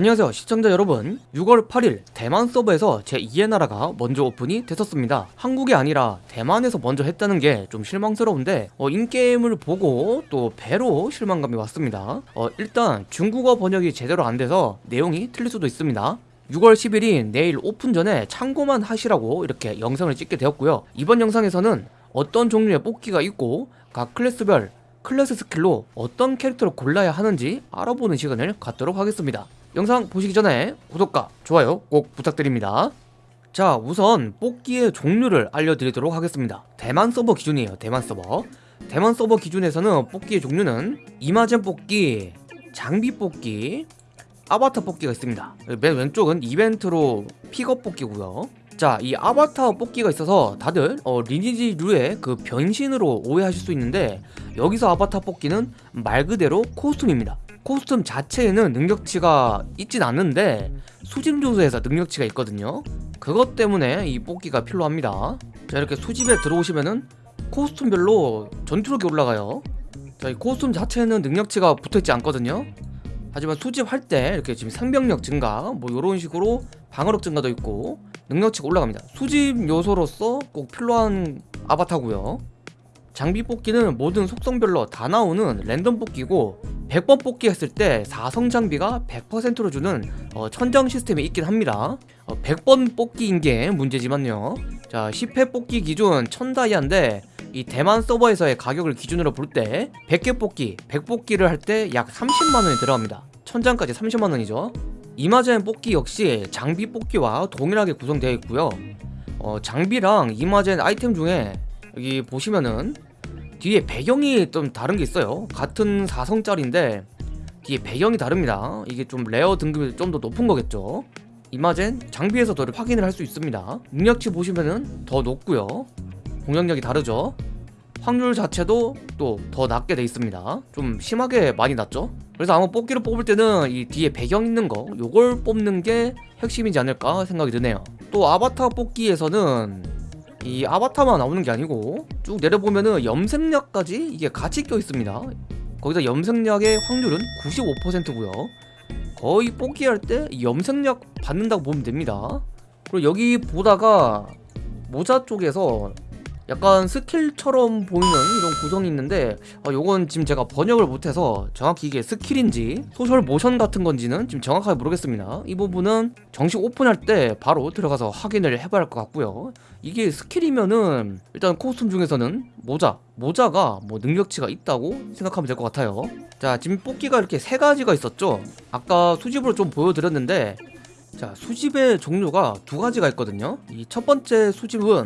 안녕하세요 시청자 여러분. 6월 8일 대만 서버에서 제2의 나라가 먼저 오픈이 됐었습니다. 한국이 아니라 대만에서 먼저 했다는 게 좀 실망스러운데 어, 인게임을 보고 또 배로 실망감이 왔습니다. 어, 일단 중국어 번역이 제대로 안 돼서 내용이 틀릴 수도 있습니다. 6월 10일인 내일 오픈 전에 참고만 하시라고 이렇게 영상을 찍게 되었고요. 이번 영상에서는 어떤 종류의 뽑기가 있고 각 클래스별 클래스 스킬로 어떤 캐릭터를 골라야 하는지 알아보는 시간을 갖도록 하겠습니다 영상 보시기 전에 구독과 좋아요 꼭 부탁드립니다. 자 우선 뽑기의 종류를 알려드리도록 하겠습니다. 대만 서버 기준이에요 대만 서버. 대만 서버 기준에서는 뽑기의 종류는 이마젠 뽑기 장비 뽑기 아바타 뽑기가 있습니다. 맨 왼쪽은 이벤트로 픽업 뽑기고요. 자, 이 아바타 뽑기가 있어서 다들 어, 리니지 류의 그 변신으로 오해하실 수 있는데 여기서 아바타 뽑기는 말 그대로 코스튬입니다. 코스튬 자체에는 능력치가 있진 않는데 수집 요소에서 능력치가 있거든요. 그것 때문에 이 뽑기가 필요합니다. 자, 이렇게 수집에 들어오시면은 코스튬별로 전투력이 올라가요. 자, 이 코스튬 자체에는 능력치가 붙어있지 않거든요. 하지만 수집할 때 이렇게 지금 생명력 증가 뭐 이런 식으로 방어력 증가도 있고 능력치가 올라갑니다 수집 요소로서 꼭 필요한 아바타고요 장비 뽑기는 모든 속성별로 다 나오는 랜덤 뽑기고 100번 뽑기 했을 때 4성 장비가 100%로 주는 어, 천장 시스템이 있긴 합니다. 어, 100번 뽑기인 게 문제지만요. 자 10회 뽑기 기준 1000다이아인데 이 대만 서버에서의 가격을 기준으로 볼 때 100개 뽑기, 100뽑기를 할 때 약 30만원이 들어갑니다. 1000장까지 30만원이죠. 이마젠 뽑기 역시 장비 뽑기와 동일하게 구성되어 있고요. 어, 장비랑 이마젠 아이템 중에 여기 보시면은 뒤에 배경이 좀 다른 게 있어요. 같은 4성짜리인데 뒤에 배경이 다릅니다. 이게 좀 레어 등급이 좀 더 높은 거겠죠. 이마젠 장비에서도 확인을 할 수 있습니다. 능력치 보시면은 더 높고요. 공격력이 다르죠. 확률 자체도 또 더 낮게 돼 있습니다. 좀 심하게 많이 낮죠. 그래서 아마 뽑기를 뽑을 때는 이 뒤에 배경 있는 거 요걸 뽑는 게 핵심이지 않을까 생각이 드네요. 또 아바타 뽑기에서는 이 아바타만 나오는 게 아니고 쭉 내려보면은 염색약까지 이게 같이 껴 있습니다. 거기서 염색약의 확률은 95%고요. 거의 뽑기할 때 염색약 받는다고 보면 됩니다. 그리고 여기 보다가 모자 쪽에서 약간 스킬처럼 보이는 이런 구성이 있는데 어, 요건 지금 제가 번역을 못해서 정확히 이게 스킬인지 social 모션 같은 건지는 지금 정확하게 모르겠습니다. 이 부분은 정식 오픈할 때 바로 들어가서 확인을 해봐야 할 것 같고요. 이게 스킬이면은 일단 코스튬 중에서는 모자 모자가 뭐 능력치가 있다고 생각하면 될 것 같아요. 자 지금 뽑기가 이렇게 세 가지가 있었죠? 아까 수집으로 좀 보여드렸는데 자 수집의 종류가 두 가지가 있거든요. 이 첫 번째 수집은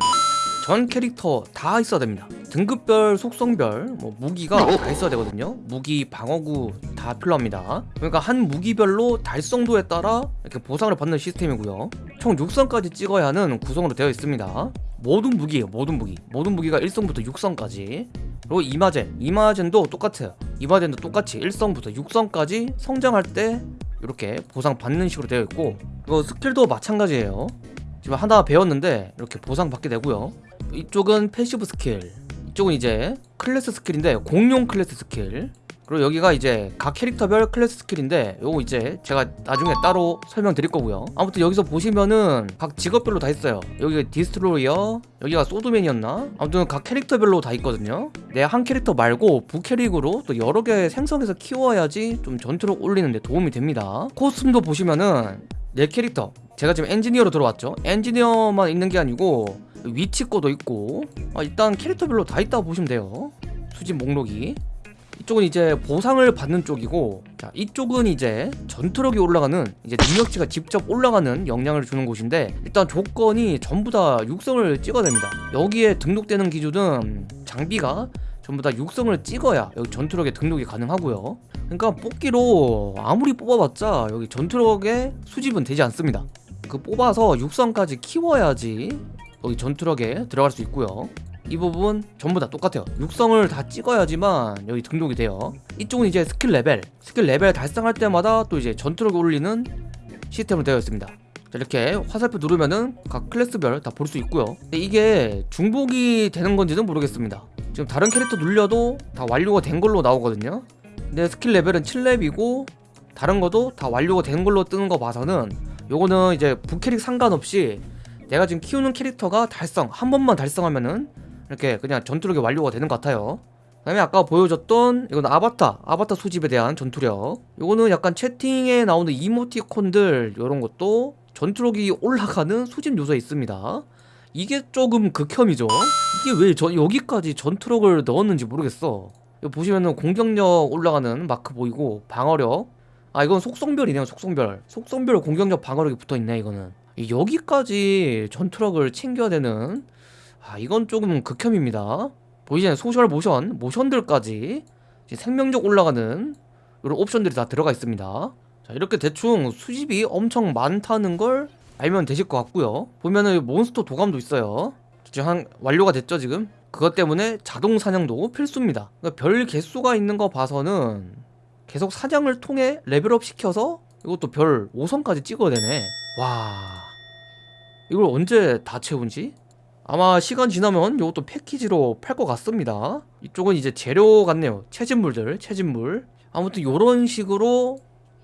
전 캐릭터 다 있어야 됩니다. 등급별 속성별 뭐 무기가 다 있어야 되거든요. 무기 방어구 다 필요합니다. 그러니까 한 무기별로 달성도에 따라 이렇게 보상을 받는 시스템이고요. 총 6성까지 찍어야 하는 구성으로 되어 있습니다. 모든 무기예요 모든 무기. 모든 무기가 1성부터 6성까지. 그리고 이마젠. 이마젠도 똑같아요. 이마젠도 똑같이 1성부터 6성까지 성장할 때 이렇게 보상 받는 식으로 되어 있고 그리고 스킬도 마찬가지예요. 지금 하나 배웠는데 이렇게 보상 받게 되고요 이쪽은 패시브 스킬 이쪽은 이제 클래스 스킬인데 공용 클래스 스킬. 그리고 여기가 이제 각 캐릭터별 클래스 스킬인데 요거 이제 제가 나중에 따로 설명드릴 거고요. 아무튼 여기서 보시면은 각 직업별로 다 있어요. 여기가 디스트로이어 여기가 소드맨이었나? 아무튼 각 캐릭터별로 다 있거든요. 내 한 캐릭터 말고 부캐릭으로 또 여러 개 생성해서 키워야지 좀 전투력 올리는데 도움이 됩니다. 코스튬도 보시면은 내 캐릭터 제가 지금 엔지니어로 들어왔죠. 엔지니어만 있는 게 아니고 위치코도 있고. 아, 일단 캐릭터별로 다 있다고 보시면 돼요. 수집 목록이. 이쪽은 이제 보상을 받는 쪽이고 자 이쪽은 이제 전투력이 올라가는 이제 능력치가 직접 올라가는 영향을 주는 곳인데 일단 조건이 전부 다 육성을 찍어야 됩니다. 여기에 등록되는 기준은 장비가 전부 다 육성을 찍어야 여기 전투력에 등록이 가능하고요. 그러니까 뽑기로 아무리 뽑아봤자 여기 전투력에 수집은 되지 않습니다. 그 뽑아서 육성까지 키워야지 여기 전투력에 들어갈 수 있고요. 이 부분 전부 다 똑같아요. 육성을 다 찍어야지만 여기 등록이 돼요. 이쪽은 이제 스킬 레벨. 스킬 레벨 달성할 때마다 또 이제 전투력을 올리는 시스템으로 되어 있습니다. 자, 이렇게 화살표 누르면은 각 클래스별 다 볼 수 있고요. 이게 중복이 되는 건지는 모르겠습니다. 지금 다른 캐릭터 눌려도 다 완료가 된 걸로 나오거든요. 근데 스킬 레벨은 7렙이고 다른 것도 다 완료가 된 걸로 뜨는 거 봐서는 요거는 이제 부캐릭 상관없이 내가 지금 키우는 캐릭터가 달성 한 번만 달성하면은 이렇게 그냥 전투력이 완료가 되는 것 같아요. 그 다음에 아까 보여줬던 이건 아바타 아바타 수집에 대한 전투력. 요거는 약간 채팅에 나오는 이모티콘들 요런 것도 전투력이 올라가는 수집 요소에 있습니다. 이게 조금 극혐이죠. 이게 왜 저 여기까지 전투력을 넣었는지 모르겠어. 보시면은 공격력 올라가는 마크 보이고 방어력. 아 이건 속성별이네요 속성별. 속성별 공격력 방어력이 붙어있네 이거는. 이 여기까지 전투력을 챙겨야 되는 아 이건 조금 극혐입니다. 보이시나요? 소셜 모션 모션들까지 생명력 올라가는 이런 옵션들이 다 들어가 있습니다. 자 이렇게 대충 수집이 엄청 많다는 걸 알면 되실 것 같고요. 보면은 몬스터 도감도 있어요. 지금 한 완료가 됐죠 지금? 그것 때문에 자동 사냥도 필수입니다. 그러니까 별 개수가 있는 거 봐서는 계속 사냥을 통해 레벨업 시켜서 이것도 별 5성까지 찍어야 되네 와. 이걸 언제 다 채운지? 아마 시간 지나면 이것도 패키지로 팔 것 같습니다. 이쪽은 이제 재료 같네요. 채집물들 채집물. 아무튼 이런 식으로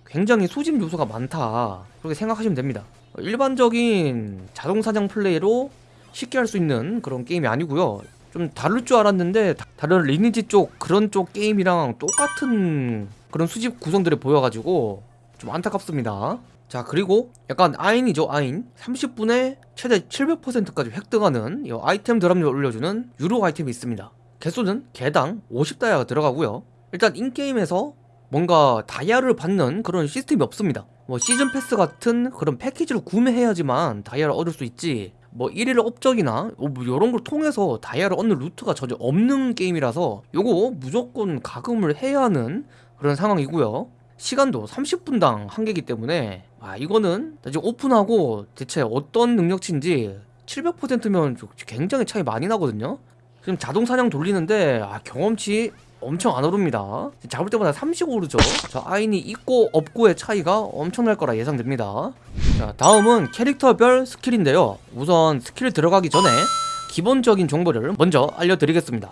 굉장히 수집 요소가 많다. 그렇게 생각하시면 됩니다. 일반적인 자동 사냥 플레이로 쉽게 할 수 있는 그런 게임이 아니고요. 좀 다를 줄 알았는데 다- 다른 리니지 쪽 그런 쪽 게임이랑 똑같은 그런 수집 구성들이 보여가지고 좀 안타깝습니다 자 그리고 약간 아인이죠 아인. 30분에 최대 700%까지 획득하는 이 아이템 드랍률 올려주는 유로 아이템이 있습니다. 개수는 개당 50다이아가 들어가고요. 일단 인게임에서 뭔가 다이아를 받는 그런 시스템이 없습니다. 뭐 시즌 패스 같은 그런 패키지를 구매해야지만 다이아를 얻을 수 있지. 뭐 1일 업적이나 뭐 이런 걸 통해서 다이아를 얻는 루트가 전혀 없는 게임이라서 요거 무조건 가금을 해야 하는 그런 상황이고요 시간도 30분당 한 개이기 때문에 아 이거는 지금 오픈하고 대체 어떤 능력치인지 700%면 굉장히 차이 많이 나거든요? 지금 자동 사냥 돌리는데 아 경험치 엄청 안 오릅니다. 잡을 때마다 30 오르죠? 저 아인이 있고 없고의 차이가 엄청날 거라 예상됩니다. 자 다음은 캐릭터별 스킬인데요. 우선 스킬 들어가기 전에 기본적인 정보를 먼저 알려드리겠습니다.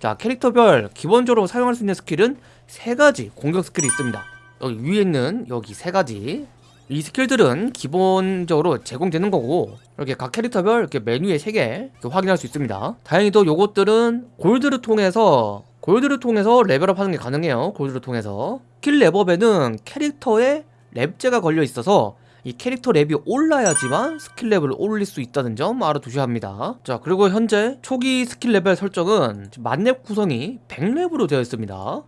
자 캐릭터별 기본적으로 사용할 수 있는 스킬은 세 가지 공격 스킬이 있습니다 여기 위에 있는 여기 세 가지. 이 스킬들은 기본적으로 제공되는 거고 이렇게 각 캐릭터별 이렇게 메뉴에 세개 확인할 수 있습니다. 다행히도 요것들은 골드를 통해서 골드를 통해서 레벨업 하는 게 가능해요. 골드를 통해서. 스킬 렙업에는 캐릭터에 렙제가 걸려 있어서 이 캐릭터 렙이 올라야지만 스킬 렙을 올릴 수 있다는 점 알아두셔야 합니다. 자 그리고 현재 초기 스킬 레벨 설정은 만렙 구성이 100렙으로 되어 있습니다.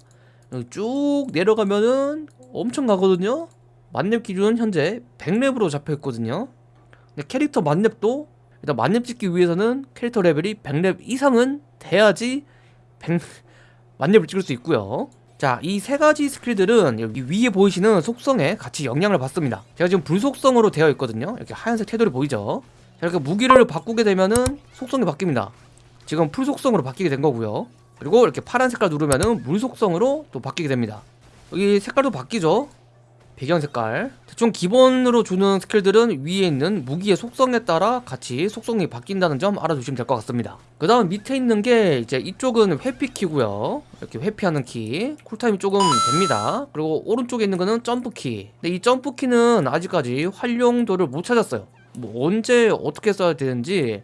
쭉 내려가면은 엄청 가거든요 만렙 기준은 현재 100렙으로 잡혀 있거든요 근데 캐릭터 만렙도 일단 만렙 찍기 위해서는 캐릭터 레벨이 100렙 이상은 돼야지 100 만렙을 찍을 수 있고요 자, 이 세 가지 스킬들은 여기 위에 보이시는 속성에 같이 영향을 받습니다. 제가 지금 불속성으로 되어 있거든요. 이렇게 하얀색 테두리 보이죠? 자, 이렇게 무기를 바꾸게 되면은 속성이 바뀝니다. 지금 풀속성으로 바뀌게 된 거고요. 그리고 이렇게 파란 색깔 누르면은 물속성으로 또 바뀌게 됩니다. 여기 색깔도 바뀌죠? 배경 색깔. 대충 기본으로 주는 스킬들은 위에 있는 무기의 속성에 따라 같이 속성이 바뀐다는 점 알아두시면 될 것 같습니다. 그 다음 밑에 있는 게 이제 이쪽은 회피 키고요. 이렇게 회피하는 키. 쿨타임이 조금 됩니다. 그리고 오른쪽에 있는 거는 점프 키. 근데 이 점프 키는 아직까지 활용도를 못 찾았어요. 뭐 언제 어떻게 써야 되는지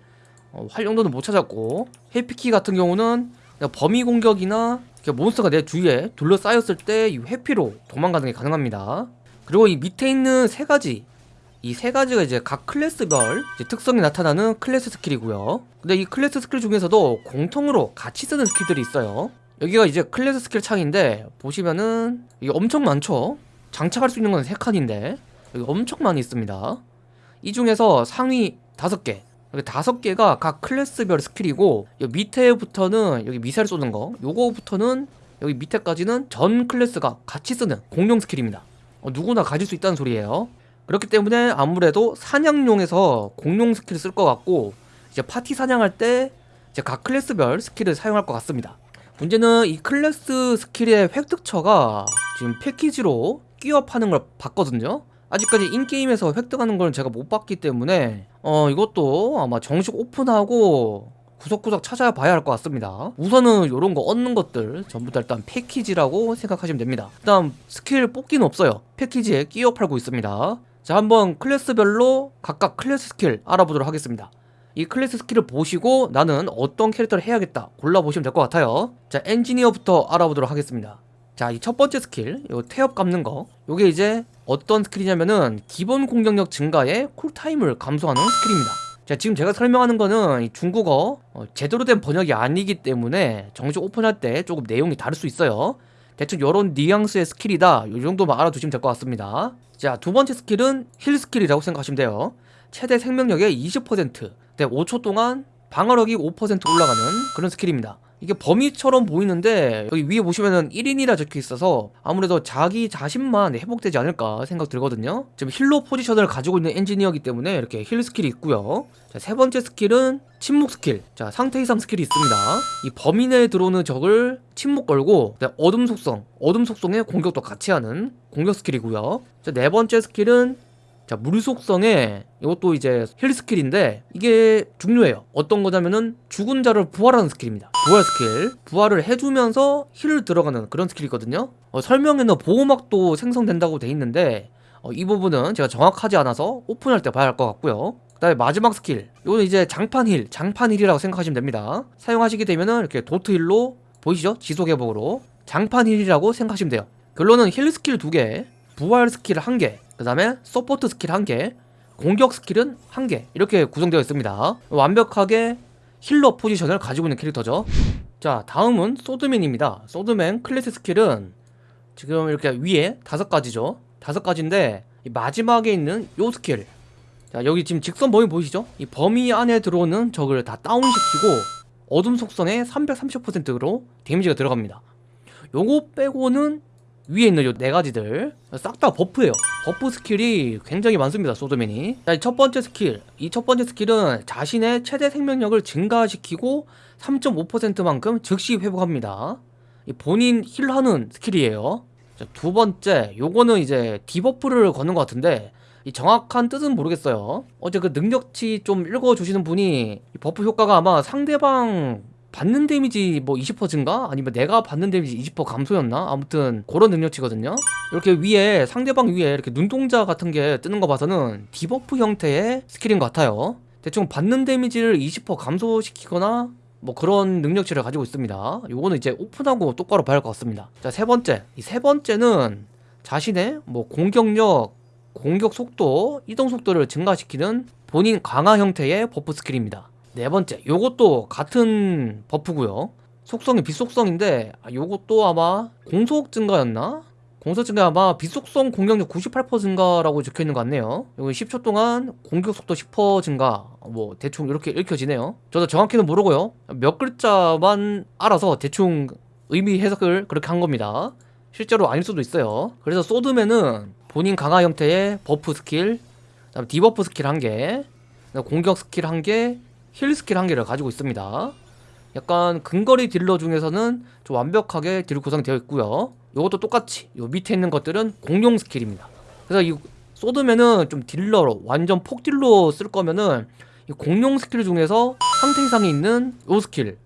어, 활용도는 못 찾았고 회피 키 같은 경우는 범위 공격이나 이렇게 몬스터가 내 주위에 둘러싸였을 때 이 회피로 도망가는 게 가능합니다. 그리고 이 밑에 있는 세 가지 이 세 가지가 이제 각 클래스별 이제 특성이 나타나는 클래스 스킬이고요. 근데 이 클래스 스킬 중에서도 공통으로 같이 쓰는 스킬들이 있어요. 여기가 이제 클래스 스킬 창인데 보시면은 이게 엄청 많죠. 장착할 수 있는 건 세 칸인데 여기 엄청 많이 있습니다. 이 중에서 상위 다섯 개 여기 다섯 개가 각 클래스별 스킬이고 여기 밑에부터는 여기 미사일 쏘는 거 요거부터는 여기 밑에까지는 전 클래스가 같이 쓰는 공용 스킬입니다. 어, 누구나 가질 수 있다는 소리예요. 그렇기 때문에 아무래도 사냥용에서 공용 스킬을 쓸 것 같고 이제 파티 사냥할 때 이제 각 클래스별 스킬을 사용할 것 같습니다. 문제는 이 클래스 스킬의 획득처가 지금 패키지로 끼워 파는 걸 봤거든요. 아직까지 인게임에서 획득하는 걸 제가 못 봤기 때문에 어 이것도 아마 정식 오픈하고 구석구석 찾아봐야 할 것 같습니다. 우선은 이런 거 얻는 것들 전부 다 일단 패키지라고 생각하시면 됩니다. 일단 스킬 뽑기는 없어요. 패키지에 끼워 팔고 있습니다. 자 한번 클래스별로 각각 클래스 스킬 알아보도록 하겠습니다. 이 클래스 스킬을 보시고 나는 어떤 캐릭터를 해야겠다 골라보시면 될 것 같아요. 자 엔지니어부터 알아보도록 하겠습니다. 자 이 첫 번째 스킬 요 태엽 감는 거. 요게 이제 어떤 스킬이냐면은 기본 공격력 증가에 쿨타임을 감소하는 스킬입니다. 자 지금 제가 설명하는 거는 이 중국어 어, 제대로 된 번역이 아니기 때문에 정식 오픈할 때 조금 내용이 다를 수 있어요. 대충 요런 뉘앙스의 스킬이다. 요 정도만 알아두시면 될 것 같습니다. 자 두 번째 스킬은 힐 스킬이라고 생각하시면 돼요. 최대 생명력의 20% 네, 5초 동안 방어력이 5% 올라가는 그런 스킬입니다 이게 범위처럼 보이는데 여기 위에 보시면은 1인이라 적혀 있어서 아무래도 자기 자신만 회복되지 않을까 생각 들거든요. 지금 힐러 포지션을 가지고 있는 엔지니어이기 때문에 이렇게 힐 스킬이 있고요. 자, 세 번째 스킬은 침묵 스킬. 자 상태 이상 스킬이 있습니다. 이 범위 내에 들어오는 적을 침묵 걸고 네, 어둠 속성. 어둠 속성의 공격도 같이 하는 공격 스킬이고요. 자, 네 번째 스킬은 자, 물 속성에 이것도 이제 힐 스킬인데 이게 중요해요. 어떤 거냐면은 죽은 자를 부활하는 스킬입니다. 부활 스킬. 부활을 해주면서 힐을 들어가는 그런 스킬이거든요. 어, 설명에는 보호막도 생성된다고 돼 있는데 어, 이 부분은 제가 정확하지 않아서 오픈할 때 봐야 할 것 같고요. 그 다음에 마지막 스킬. 이거는 이제 장판 힐, 장판 힐이라고 생각하시면 됩니다. 사용하시게 되면은 이렇게 도트 힐로 보이시죠? 지속 회복으로 장판 힐이라고 생각하시면 돼요. 결론은 힐 스킬 두 개, 부활 스킬 한 개, 그 다음에 서포트 스킬 한 개, 공격 스킬은 한개 이렇게 구성되어 있습니다. 완벽하게 힐러 포지션을 가지고 있는 캐릭터죠. 자 다음은 소드맨입니다. 소드맨 클래스 스킬은 지금 이렇게 위에 다섯 가지죠. 다섯 가지인데 이 마지막에 있는 요 스킬 자 여기 지금 직선 범위 보이시죠? 이 범위 안에 들어오는 적을 다 다운시키고 어둠 속성의 330%로 데미지가 들어갑니다. 요거 빼고는 위에 있는 요 네 가지들 싹 다 버프예요. 버프 스킬이 굉장히 많습니다 소드맨이. 자 첫 번째 스킬. 이 첫 번째 스킬은 자신의 최대 생명력을 증가시키고 3.5%만큼 즉시 회복합니다. 이 본인 힐하는 스킬이에요. 자, 두 번째. 요거는 이제 디버프를 거는 것 같은데 이 정확한 뜻은 모르겠어요. 어제 그 능력치 좀 읽어주시는 분이 이 버프 효과가 아마 상대방 받는 데미지 뭐 20% 증가? 아니면 내가 받는 데미지 20% 감소였나? 아무튼 그런 능력치거든요. 이렇게 위에 상대방 위에 이렇게 눈동자 같은 게 뜨는 거 봐서는 디버프 형태의 스킬인 것 같아요. 대충 받는 데미지를 20% 감소시키거나 뭐 그런 능력치를 가지고 있습니다. 요거는 이제 오픈하고 똑바로 봐야 할 것 같습니다. 자 세 번째. 이 세 번째는 자신의 뭐 공격력 공격 속도 이동 속도를 증가시키는 본인 강화 형태의 버프 스킬입니다 네 번째 요것도 같은 버프고요. 속성이 빛속성인데 아, 요것도 아마 공속 증가였나? 공속 증가 아마 빛속성 공격력 98% 증가라고 적혀있는 것 같네요. 여기 10초 동안 공격 속도 10% 증가. 뭐 대충 이렇게 읽혀지네요. 저도 정확히는 모르고요. 몇 글자만 알아서 대충 의미 해석을 그렇게 한 겁니다. 실제로 아닐 수도 있어요. 그래서 소드맨은 본인 강화 형태의 버프 스킬 디버프 스킬 한개 공격 스킬 한개 힐 스킬 한 개를 가지고 있습니다. 약간 근거리 딜러 중에서는 좀 완벽하게 딜 구성되어 있고요. 이것도 똑같이 요 밑에 있는 것들은 공용 스킬입니다. 그래서 이 소드맨은 좀 딜러로 완전 폭딜로 쓸 거면은 이 공용 스킬 중에서 상태 이상이 있는 요 스킬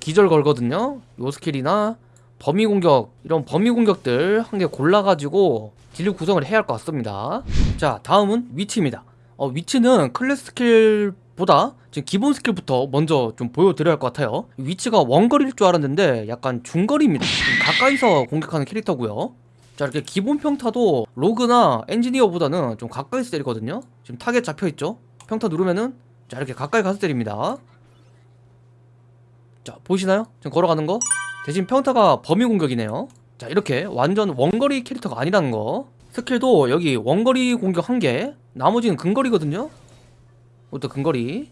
기절 걸거든요. 요 스킬이나 범위 공격 이런 범위 공격들 한 개 골라가지고 딜 구성을 해야 할 것 같습니다. 자 다음은 위치입니다. 어, 위치는 클래스 스킬 보다 지금 기본 스킬부터 먼저 좀 보여드려야 할 것 같아요. 위치가 원거리일 줄 알았는데 약간 중거리입니다. 가까이서 공격하는 캐릭터고요. 자 이렇게 기본 평타도 로그나 엔지니어보다는 좀 가까이서 때리거든요. 지금 타겟 잡혀있죠? 평타 누르면은 자 이렇게 가까이 가서 때립니다. 자 보이시나요? 지금 걸어가는 거? 대신 평타가 범위 공격이네요. 자 이렇게 완전 원거리 캐릭터가 아니라는 거. 스킬도 여기 원거리 공격 1개 나머지는 근거리거든요 이것도 근거리.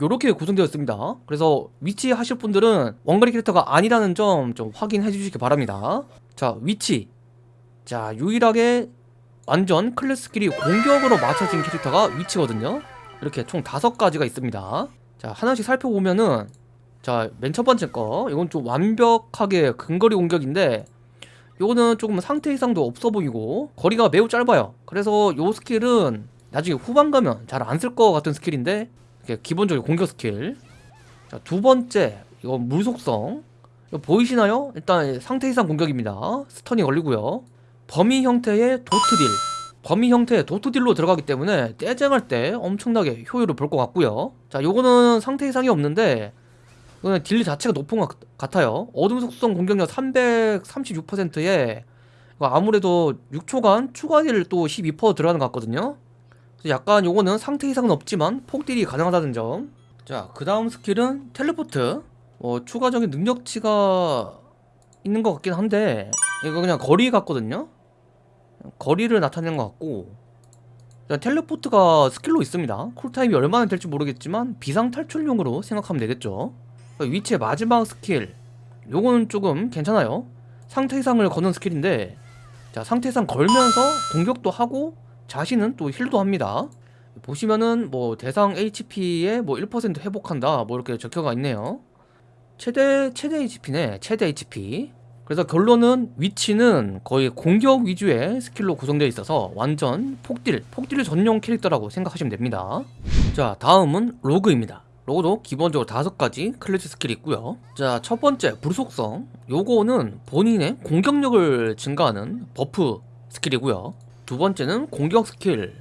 요렇게 구성되어 있습니다. 그래서 위치 하실 분들은 원거리 캐릭터가 아니라는 점 좀 확인해 주시기 바랍니다. 자 위치. 자 유일하게 완전 클래스 스킬이 공격으로 맞춰진 캐릭터가 위치거든요. 이렇게 총 다섯 가지가 있습니다. 자 하나씩 살펴보면은 자 맨 첫 번째 거. 이건 좀 완벽하게 근거리 공격인데 요거는 조금 상태 이상도 없어 보이고 거리가 매우 짧아요. 그래서 요 스킬은 나중에 후반 가면 잘 안 쓸 것 같은 스킬인데 기본적인 공격 스킬. 자, 두 번째 이거 물속성. 이거 보이시나요? 일단 상태 이상 공격입니다. 스턴이 걸리고요. 범위 형태의 도트딜. 범위 형태의 도트딜로 들어가기 때문에 떼쟁할 때 엄청나게 효율을 볼 것 같고요. 자 요거는 상태 이상이 없는데 이거는 딜 자체가 높은 것 같아요. 어둠 속성 공격력 336%에 아무래도 6초간 추가 딜 또 12% 들어가는 것 같거든요 약간 요거는 상태 이상은 없지만 폭딜이 가능하다는 점. 자, 그 다음 스킬은 텔레포트. 뭐 추가적인 능력치가 있는 것 같긴 한데 이거 그냥 거리 같거든요. 거리를 나타내는 것 같고 자, 텔레포트가 스킬로 있습니다. 쿨타임이 얼마나 될지 모르겠지만 비상 탈출용으로 생각하면 되겠죠. 위치의 마지막 스킬 요거는 조금 괜찮아요. 상태 이상을 거는 스킬인데 자 상태 이상 걸면서 공격도 하고 자신은 또 힐도 합니다. 보시면은 뭐 대상 HP에 뭐 1% 회복한다 뭐 이렇게 적혀가 있네요. 최대 최대 HP네 최대 HP 그래서 결론은 위치는 거의 공격 위주의 스킬로 구성되어 있어서 완전 폭딜 폭딜 전용 캐릭터라고 생각하시면 됩니다. 자 다음은 로그입니다. 로그도 기본적으로 다섯 가지 클래스 스킬이 있고요. 자 첫 번째 불속성. 요거는 본인의 공격력을 증가하는 버프 스킬이고요 두 번째는 공격 스킬.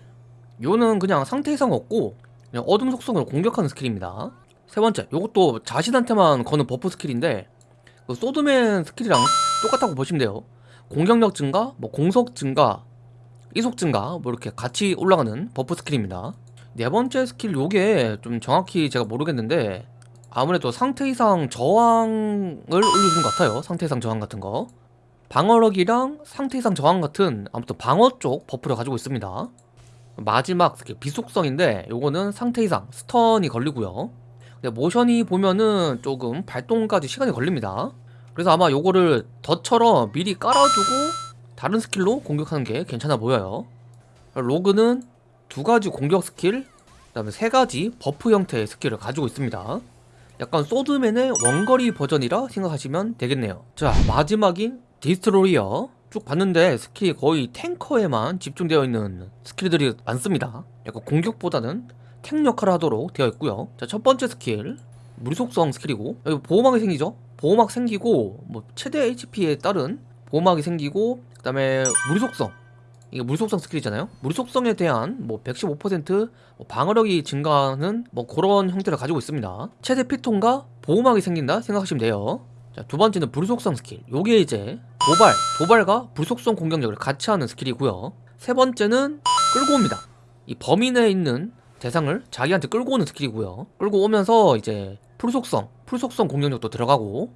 요는 그냥 상태 이상 없고 그냥 어둠 속성을 공격하는 스킬입니다. 세 번째 요것도 자신한테만 거는 버프 스킬인데 그 소드맨 스킬이랑 똑같다고 보시면 돼요. 공격력 증가, 뭐 공속 증가, 이속 증가 뭐 이렇게 같이 올라가는 buff 스킬입니다. 네 번째 스킬 요게 좀 정확히 제가 모르겠는데 아무래도 상태 이상 저항을 올려주는 것 같아요. 상태 이상 저항 같은 거 방어력이랑 상태 이상 저항 같은 아무튼 방어 쪽 buff를 가지고 있습니다. 마지막 비속성인데 요거는 상태 이상 stun이 걸리고요. 근데 모션이 보면은 조금 발동까지 시간이 걸립니다. 그래서 아마 요거를 덫처럼 미리 깔아두고 다른 스킬로 공격하는 게 괜찮아 보여요. 로그는 두 가지 공격 스킬 그 다음에 세 가지 buff 형태의 스킬을 가지고 있습니다. 약간 소드맨의 원거리 버전이라 생각하시면 되겠네요. 자 마지막인 디스트로이어 쭉 봤는데 스킬이 거의 탱커에만 집중되어 있는 스킬들이 많습니다. 약간 공격보다는 탱 역할을 하도록 되어 있고요. 자 첫 번째 스킬. 물속성 스킬이고. 여기 보호막이 생기죠? 보호막 생기고 뭐 최대 HP에 따른 보호막이 생기고 그 다음에 물속성. 이게 물속성 스킬이잖아요. 물속성에 대한 뭐 115%뭐 방어력이 증가하는 뭐 그런 형태를 가지고 있습니다. 최대 피통과 보호막이 생긴다 생각하시면 돼요 자, 두 번째는 불속성 스킬. 요게 이제 도발, 도발과 불속성 공격력을 같이 하는 스킬이고요. 세 번째는 끌고 옵니다. 이 범위 내에 있는 대상을 자기한테 끌고 오는 스킬이고요. 끌고 오면서 이제 풀속성, 풀속성 공격력도 들어가고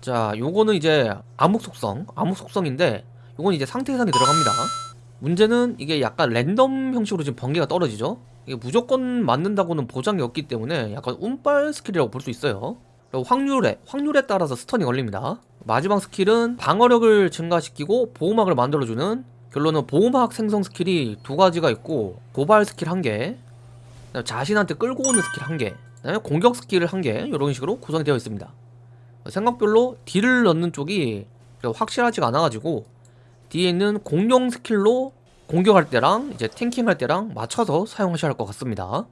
자, 요거는 이제 암흑 속성, 암흑 속성인데 요건 이제 상태 이상이 들어갑니다. 문제는 이게 약간 랜덤 형식으로 지금 번개가 떨어지죠? 이게 무조건 맞는다고는 보장이 없기 때문에 약간 운빨 스킬이라고 볼 수 있어요. 확률에 확률에 따라서 stun이 걸립니다. 마지막 스킬은 방어력을 증가시키고 보호막을 만들어주는 결론은 보호막 생성 스킬이 두 가지가 있고 도발 스킬 한개 자신한테 끌고 오는 스킬 한개 공격 스킬을 한개 이런 식으로 구성이 되어 있습니다. 생각별로 deal을 넣는 쪽이 확실하지가 않아가지고 뒤에 있는 공룡 스킬로 공격할 때랑 이제 tanking할 때랑 맞춰서 사용하셔야 할 것 같습니다